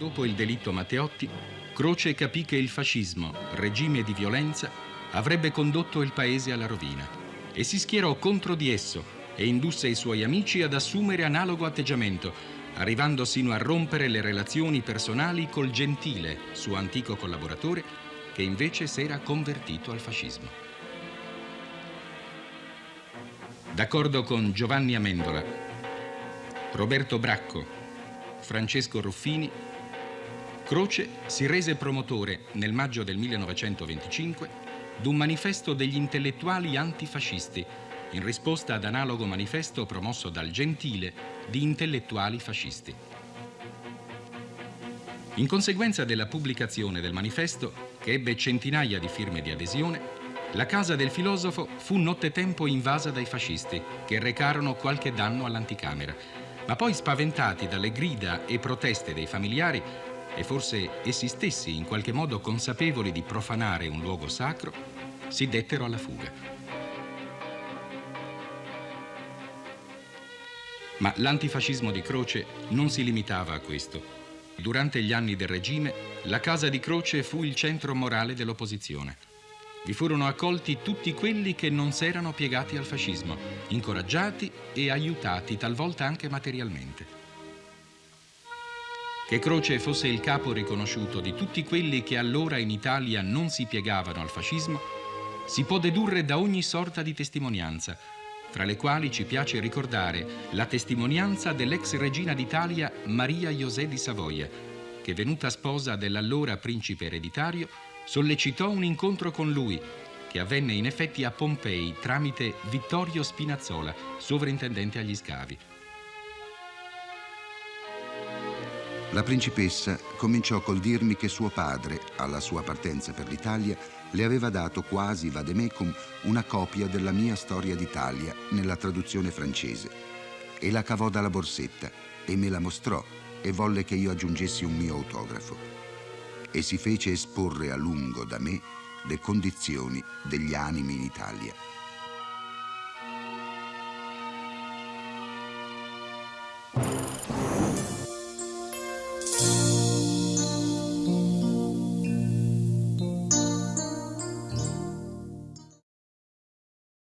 Dopo il delitto Matteotti, Croce capì che il fascismo, regime di violenza, avrebbe condotto il paese alla rovina e si schierò contro di esso e indusse i suoi amici ad assumere analogo atteggiamento, arrivando sino a rompere le relazioni personali col Gentile, suo antico collaboratore, che invece s'era convertito al fascismo. D'accordo con Giovanni Amendola, Roberto Bracco, Francesco Ruffini, Croce si rese promotore nel maggio del 1925 d'un manifesto degli intellettuali antifascisti in risposta ad analogo manifesto promosso dal Gentile di intellettuali fascisti. In conseguenza della pubblicazione del manifesto, che ebbe centinaia di firme di adesione, la casa del filosofo fu nottetempo invasa dai fascisti, che recarono qualche danno all'anticamera, ma poi spaventati dalle grida e proteste dei familiari e forse essi stessi in qualche modo consapevoli di profanare un luogo sacro, si dettero alla fuga. Ma l'antifascismo di Croce non si limitava a questo. Durante gli anni del regime, la casa di Croce fu il centro morale dell'opposizione. Vi furono accolti tutti quelli che non s'erano piegati al fascismo, incoraggiati e aiutati talvolta anche materialmente. Che Croce fosse il capo riconosciuto di tutti quelli che allora in Italia non si piegavano al fascismo, si può dedurre da ogni sorta di testimonianza, fra le quali ci piace ricordare la testimonianza dell'ex regina d'Italia Maria José di Savoia, che venuta sposa dell'allora principe ereditario, sollecitò un incontro con lui, che avvenne in effetti a Pompei tramite Vittorio Spinazzola, sovrintendente agli scavi. La principessa cominciò col dirmi che suo padre, alla sua partenza per l'Italia, le aveva dato quasi vademecum una copia della mia storia d'Italia nella traduzione francese e la cavò dalla borsetta e me la mostrò e volle che io aggiungessi un mio autografo e si fece esporre a lungo da me le condizioni degli animi in Italia.